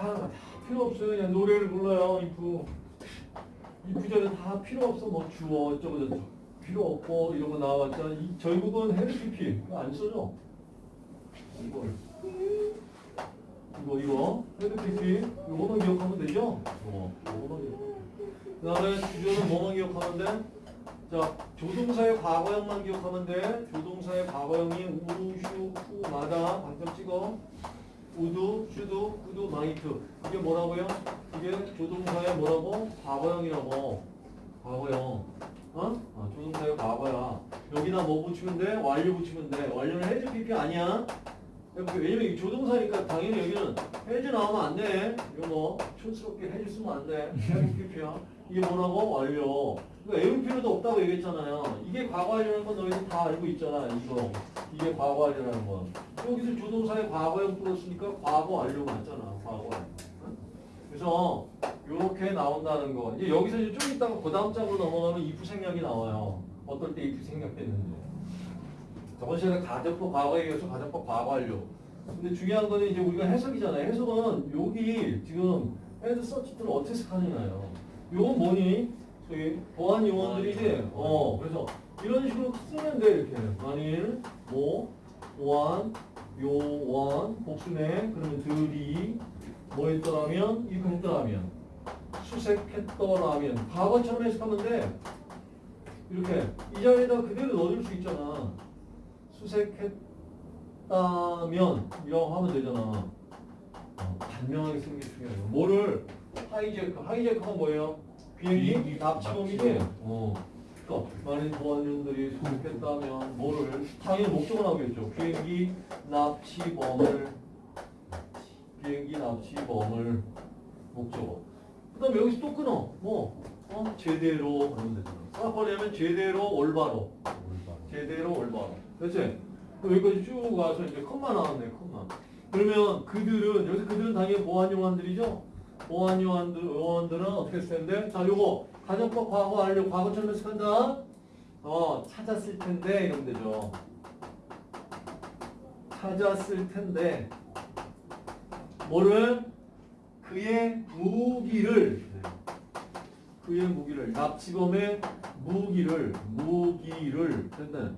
다 필요 없어요. 그냥 노래를 불러요. if. if 절은 다 필요 없어. 뭐 주어 어쩌고 저쩌고. 필요 없고 이런 거 나와봤자 이 결국은 had PP 안 써져. 이거 이거 이거 had PP 이거만 기억하면 되죠? 어, 이거만 기억. 그 다음에 주절은 뭐만 기억하면 돼? 자 조동사의 과거형만 기억하면 돼. 조동사의 과거형이 우, 휴, 후마다 방점 찍어. would, should, could, might. 이게 뭐라고요? 이게 조동사의 뭐라고? 과거형이라고. 과거형. 어? 아, 조동사의 과거야. 여기다 뭐 붙이면 돼? 완료 붙이면 돼. 완료는 has PP 아니야. 왜냐면 이 조동사니까 당연히 여기는 has 나오면 안 돼. 이거 뭐 촌스럽게 has 쓰면 안 돼. 해즈 PP야. 이게 뭐라고? 완료. 그러니까 외울 필요도 없다고 얘기했잖아요. 이게 과거 완료라는 건 너희들 다 알고 있잖아. 이거. 이게 과거 완료라는 건. 여기서 조동사의 과거형 풀었으니까 과거 완료 맞잖아. 과거 완료. 응? 그래서 이렇게 나온다는 거. 이제 여기서 이제 좀 이따가 그 다음 장으로 넘어가면 if 생략이 나와요. 어떨 때 if 생략됐는지. 저번 시간에 가정법 과거에 이어서 가정법 과거 완료. 근데 중요한 거는 이제 우리가 해석이잖아요. 해석은 여기 지금 had searched를 어떻게 해석하느냐요. 요건 뭐니? 저기 보안 요원들이지. 어, 그래서 이런 식으로 쓰면 돼 이렇게. 만일 뭐 보안 요원 복수네 그러면 들이 뭐 했더라면 이거 했더라면 수색했더라면 과거처럼 해석하면 돼. 이렇게 이 자리에다 그대로 넣어줄 수 있잖아. 수색했다면 이라고 하면 되잖아. 어, 단명하게 쓰는 게 중요해요. 뭐를 하이제크, 하이제크가 뭐예요? 비행기 납치범이지. 납치범. 어. 그러니까 많은 보안용들이 수색했다면 뭐를 당연히 목적을 하겠죠. 비행기 납치범을 비행기 납치범을 목적어. 그 다음 에 여기서 또 끊어. 뭐 어? 제대로 그러면 되잖아. 사건이면 제대로 올바로. 제대로 올바로. 그렇지? 여기까지 쭉 와서 이제 컷만 나왔네, 컷만. 그러면 그들은, 여기서 그들은 당연히 보안요원들이죠? 보안요원들, 요원들은 어떻게 쓸 텐데? 자, 요거, 가정법 과거 완료, 과거처럼 해석한다? 어, 찾았을 텐데, 이러면 되죠. 찾았을 텐데, 뭐를? 그의 무기를, 그의 무기를, 납치범의 무기를, 무기를, 됐네.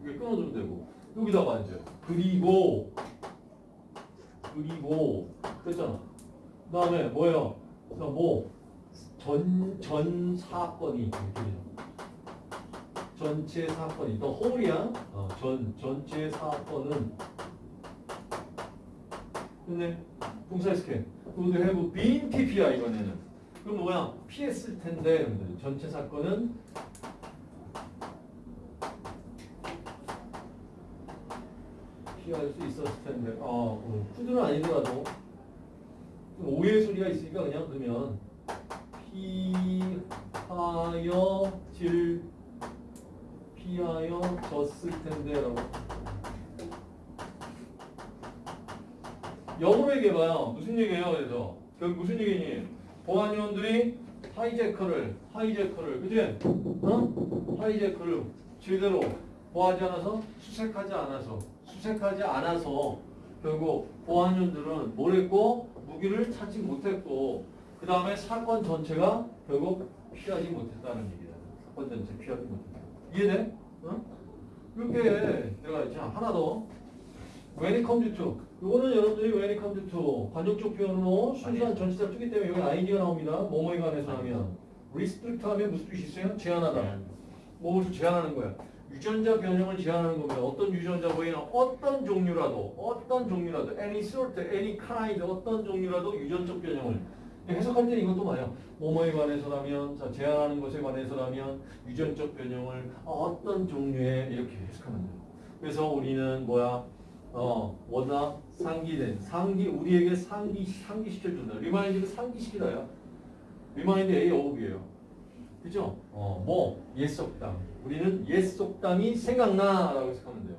이게 끊어주면 되고 여기다가 이제 그리고 그리고 됐잖아 그 다음에 뭐예요 뭐 전 전 사건이. 전체 사건이. 또 홀이야? 어, 전 전체 사건은. 근데 동사 스캔. would have been PP야 이번에는 그럼 뭐야? 피했을 텐데 되죠. 전체 사건은 피할 수 있었을 텐데. 아 어, 푸드는 아니더라도. 좀 오해 소리가 있으니까 그냥 그러면 피하여 질 피하여 졌을 텐데라고 영어로 얘기해봐요. 무슨 얘기예요 그래서 그 무슨 얘기니? 보안 요원들이 하이제커를 하이제커를 그지? 어? 하이제커를 제대로 보하지 않아서 수색하지 않아서 수색하지 않아서 결국 보안 요원들은 뭘 했고 무기를 찾지 못했고 그 다음에 사건 전체가 결국 피하지 못했다는 얘기다. 사건 전체 피하지 못했다. 이해돼? 어? 이렇게 들어가 있죠. 하나 더. when it comes to 이거는 여러분들이 when it comes to 관용적 표현으로 순수한 전치사 쓰기 때문에 여기 아이디가 나옵니다. 뭐뭐에 관해서 하면 restrict 하면 무슨 뜻이 있어요? 제한하다. 뭐를 제한하는 거야. 유전자 변형을 제한하는 겁니다. 어떤 유전자 변형, 어떤 종류라도, 어떤 종류라도, any sort, any kind, 어떤 종류라도 유전적 변형을 해석할 때 이것도 봐요. 뭐뭐에 관해서라면, 자, 제한하는 것에 관해서라면 유전적 변형을 어떤 종류의 이렇게 해석하면 돼요. 그래서 우리는 뭐야, 어, 뭐다 상기된 상기 우리에게 상기 상기시켜준다. remind를 상기시키다야. remind A of B예요. 그죠? 어, 뭐, 옛 속담. 우리는 옛 속담이 생각나. 라고 해석하면 돼요.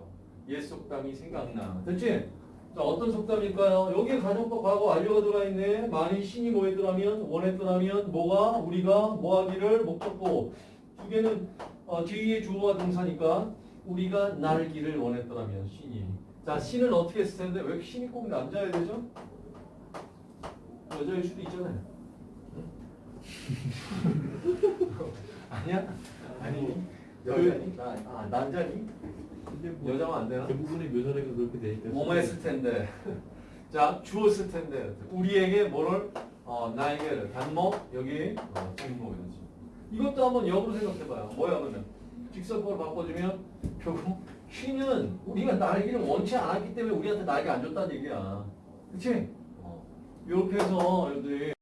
옛 속담이 생각나. 됐지? 자, 어떤 속담일까요? 여기에 가정법 과거 완료가 들어가 있네. 만일 신이 뭐 했더라면, 원했더라면, 뭐가, 우리가 뭐 하기를 목적어. 두 개는, 어, 뒤에 주어와 동사니까, 우리가 날기를 원했더라면, 신이. 자, 신은 어떻게 했을 텐데, 왜 신이 꼭 남자야 되죠? 여자일 수도 있잖아요. 응? 아니야? 아니 여자니? 나, 아 남자니? 뭐 여자면 안 되나? 대부분의 묘사례가 그렇게 돼 있다. 뭐뭐 했을 텐데. 자, 주었을 텐데. 우리에게 뭐를? 어, 나에게를. 단모, 여기, 어, 직모이지. 이것도 한번 역으로 생각해봐요. 뭐야, 그러면? 직선법을 바꿔주면, 결국, 쉬는 우리가 날기를 원치 않았기 때문에 우리한테 날개 안 줬다는 얘기야. 그치? 어. 이렇게 해서, 여러분들이